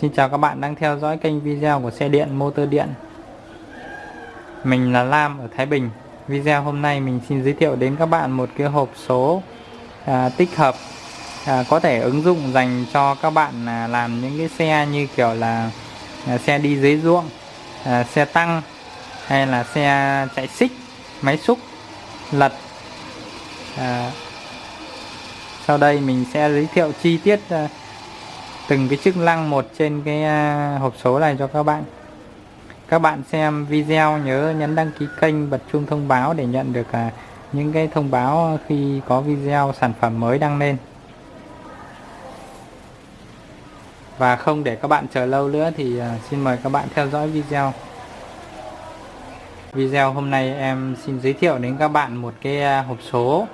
Xin chào các bạn đang theo dõi kênh video của xe điện motor điện. Mình là Lam ở Thái Bình. Video hôm nay mình xin giới thiệu đến các bạn một cái hộp số à, tích hợp à, Có thể ứng dụng dành cho các bạn à, làm những cái xe như kiểu là à, xe đi dưới ruộng à, Xe tăng hay là xe chạy xích, máy xúc, lật. À, Sau đây mình sẽ giới thiệu chi tiết à, từng cái chức năng một trên cái à, hộp số này cho các bạn. Các bạn xem video nhớ nhấn đăng ký kênh bật chuông thông báo để nhận được à, những cái thông báo khi có video sản phẩm mới đăng lên. Và không để các bạn chờ lâu nữa thì à, xin mời các bạn theo dõi video. Video hôm nay em xin giới thiệu đến các bạn một cái hộp số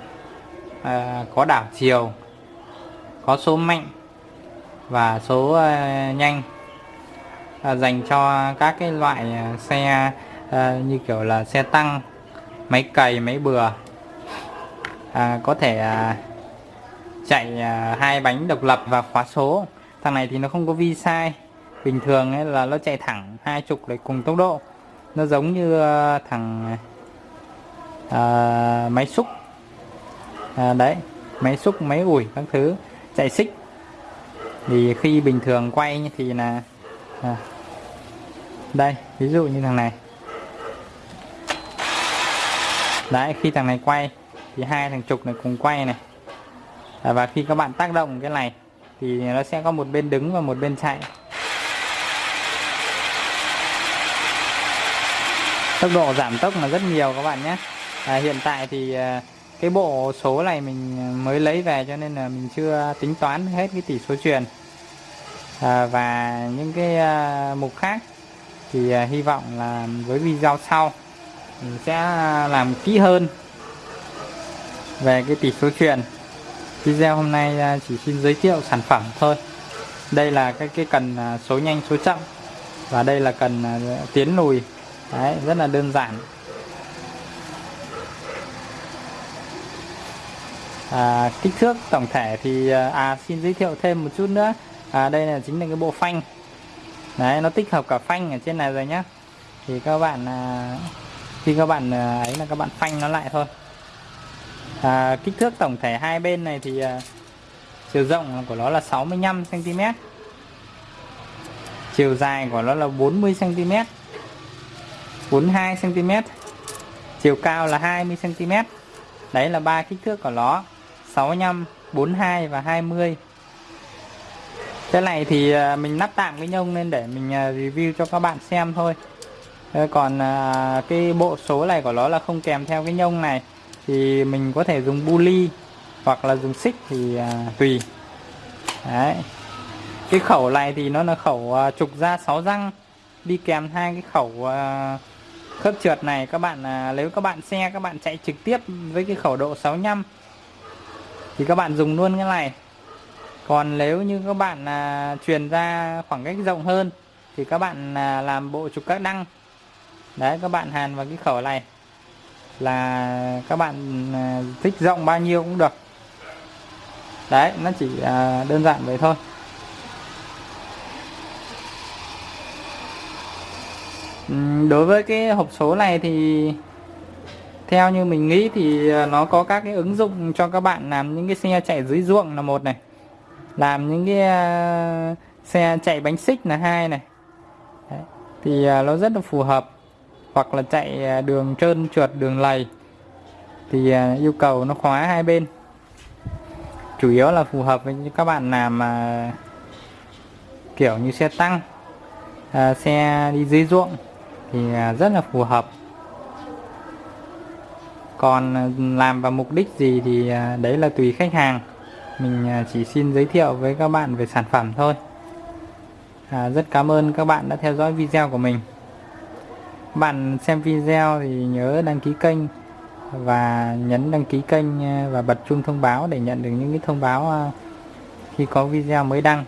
à, có đảo chiều có số mạnh và số ờ, nhanh ờ, dành cho các cái loại ờ, xe như kiểu là xe tăng máy cày máy bừa. À, có thể chạy hai bánh độc lập và khóa số. Thằng này thì nó không có vi sai. Bình thường ấy là nó chạy thẳng hai chục để cùng tốc độ. Nó giống như thằng à, máy xúc. À, đấy máy xúc máy ủi các thứ. Chạy xích thì khi bình thường quay thì là à, đây ví dụ như thằng này. Đấy khi thằng này quay thì hai thằng trục này cùng quay này. À, và khi các bạn tác động cái này thì nó sẽ có một bên đứng và một bên chạy. Tốc độ giảm tốc là rất nhiều các bạn nhé. À, hiện tại thì à, cái bộ số này mình mới lấy về cho nên là mình chưa tính toán hết cái tỷ số truyền à, và những cái à, mục khác thì à, hy vọng là với video sau mình sẽ làm kỹ hơn về cái tỷ số truyền video hôm nay à, chỉ xin giới thiệu sản phẩm thôi. Đây là cái cái cần à, số nhanh số chậm và đây là cần à, tiến lùi. Đấy, rất là đơn giản. À, kích thước tổng thể thì à, à, xin giới thiệu thêm một chút nữa. À, đây là chính là cái bộ phanh. Đấy nó tích hợp cả phanh ở trên này rồi nhá. Thì các bạn à, khi các bạn à, ấy là các bạn phanh nó lại thôi. À, kích thước tổng thể hai bên này thì à, chiều rộng của nó là 65 cm chiều dài của nó là 40 cm 42 cm chiều cao là 20 cm đấy là ba kích thước của nó. 65 42 và 20 cái này thì à, mình lắp tạm cái nhông lên để mình à, review cho các bạn xem thôi. Còn à, cái bộ số này của nó là không kèm theo cái nhông này. Thì mình có thể dùng buli hoặc là dùng xích thì tùy. Đấy. Cái khẩu này thì nó là khẩu trục ra 6 răng. Đi kèm hai cái khẩu khớp trượt này. Các bạn nếu các bạn xe, các bạn chạy trực tiếp với cái khẩu độ 65 thì các bạn dùng luôn cái này. Còn nếu như các bạn à, truyền ra khoảng cách rộng hơn thì các bạn à, làm bộ trục các đăng. Đấy các bạn hàn vào cái khẩu này là các bạn à, thích rộng bao nhiêu cũng được. Đấy nó chỉ à, đơn giản vậy thôi. Đối với cái hộp số này thì theo như mình nghĩ thì ờ, nó có các cái ứng dụng cho các bạn làm những cái xe chạy dưới ruộng là một này. Làm những cái ờ, xe chạy bánh xích là hai này. Đấy. thì ờ, nó rất là phù hợp. Hoặc là chạy đường trơn trượt, đường lầy. Thì yêu cầu nó khóa hai bên. Chủ yếu là phù hợp với các bạn làm mà kiểu như xe tăng xe đi dưới ruộng. Thì rất là phù hợp còn ờ, làm vào mục đích gì thì ờ, đấy là tùy khách hàng. Mình ờ, chỉ xin giới thiệu với các bạn về sản phẩm thôi. À, rất cảm ơn các bạn đã theo dõi video của mình. Bạn xem video thì nhớ đăng ký kênh và nhấn đăng ký kênh và bật chuông thông báo để nhận được những cái thông báo khi có video mới đăng.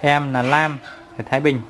Em là Lam ở Thái Bình.